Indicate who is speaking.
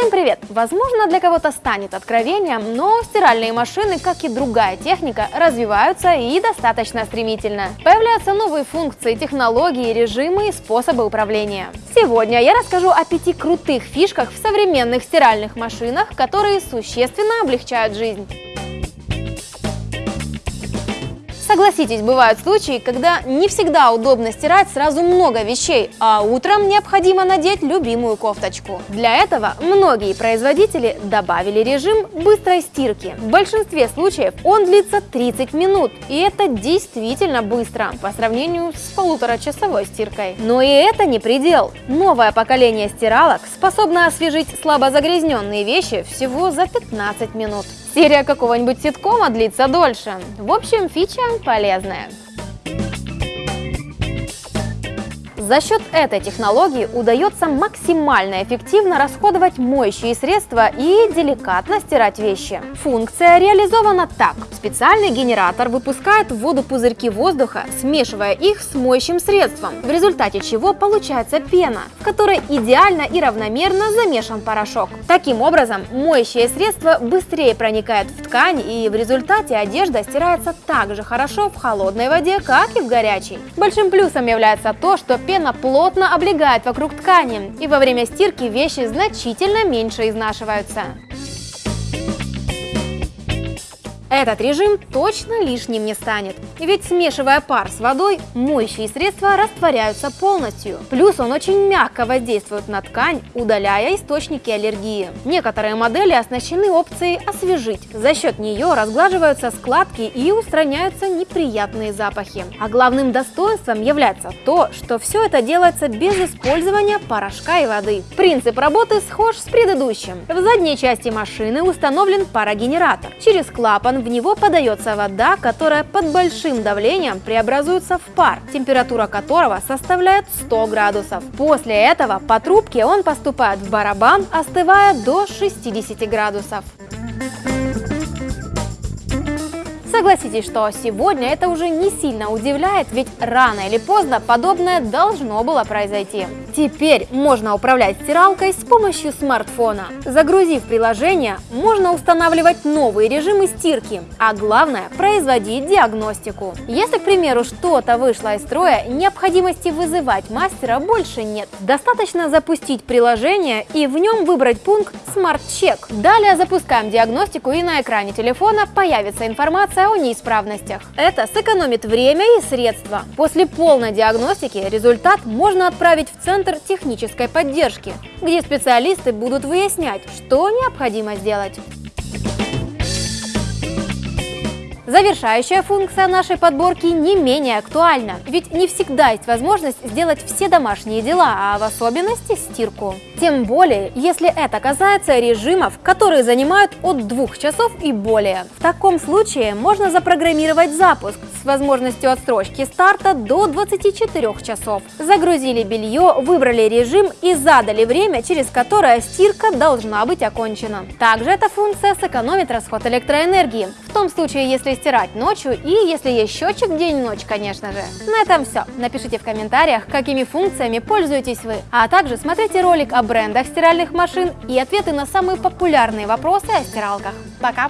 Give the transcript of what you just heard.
Speaker 1: Всем привет! Возможно, для кого-то станет откровением, но стиральные машины, как и другая техника, развиваются и достаточно стремительно. Появляются новые функции, технологии, режимы и способы управления. Сегодня я расскажу о пяти крутых фишках в современных стиральных машинах, которые существенно облегчают жизнь. Согласитесь, бывают случаи, когда не всегда удобно стирать сразу много вещей, а утром необходимо надеть любимую кофточку. Для этого многие производители добавили режим быстрой стирки. В большинстве случаев он длится 30 минут, и это действительно быстро по сравнению с полуторачасовой стиркой. Но и это не предел. Новое поколение стиралок способно освежить слабо загрязненные вещи всего за 15 минут. Серия какого-нибудь ситкома длится дольше. В общем, фича полезная. За счет этой технологии удается максимально эффективно расходовать моющие средства и деликатно стирать вещи. Функция реализована так. Специальный генератор выпускает в воду пузырьки воздуха, смешивая их с моющим средством, в результате чего получается пена, в которой идеально и равномерно замешан порошок. Таким образом, моющее средство быстрее проникает в ткань и в результате одежда стирается так же хорошо в холодной воде, как и в горячей. Большим плюсом является то, что пена пена плотно облегает вокруг ткани, и во время стирки вещи значительно меньше изнашиваются. Этот режим точно лишним не станет, ведь смешивая пар с водой, моющие средства растворяются полностью. Плюс он очень мягко воздействует на ткань, удаляя источники аллергии. Некоторые модели оснащены опцией «освежить». За счет нее разглаживаются складки и устраняются неприятные запахи. А главным достоинством является то, что все это делается без использования порошка и воды. Принцип работы схож с предыдущим. В задней части машины установлен парогенератор. Через клапан в него подается вода, которая под большим давлением преобразуется в пар, температура которого составляет 100 градусов. После этого по трубке он поступает в барабан, остывая до 60 градусов. Согласитесь, что сегодня это уже не сильно удивляет, ведь рано или поздно подобное должно было произойти. Теперь можно управлять стиралкой с помощью смартфона. Загрузив приложение, можно устанавливать новые режимы стирки, а главное – производить диагностику. Если, к примеру, что-то вышло из строя, необходимости вызывать мастера больше нет. Достаточно запустить приложение и в нем выбрать пункт Check. Далее запускаем диагностику и на экране телефона появится информация о неисправностях. Это сэкономит время и средства. После полной диагностики результат можно отправить в Центр технической поддержки, где специалисты будут выяснять, что необходимо сделать. Завершающая функция нашей подборки не менее актуальна, ведь не всегда есть возможность сделать все домашние дела, а в особенности стирку. Тем более, если это касается режимов, которые занимают от двух часов и более. В таком случае можно запрограммировать запуск с возможностью отсрочки старта до 24 часов. Загрузили белье, выбрали режим и задали время, через которое стирка должна быть окончена. Также эта функция сэкономит расход электроэнергии, в том случае, если стирать ночью и если есть счетчик день-ночь, конечно же. На этом все. Напишите в комментариях, какими функциями пользуетесь вы. А также смотрите ролик о брендах стиральных машин и ответы на самые популярные вопросы о стиралках. Пока!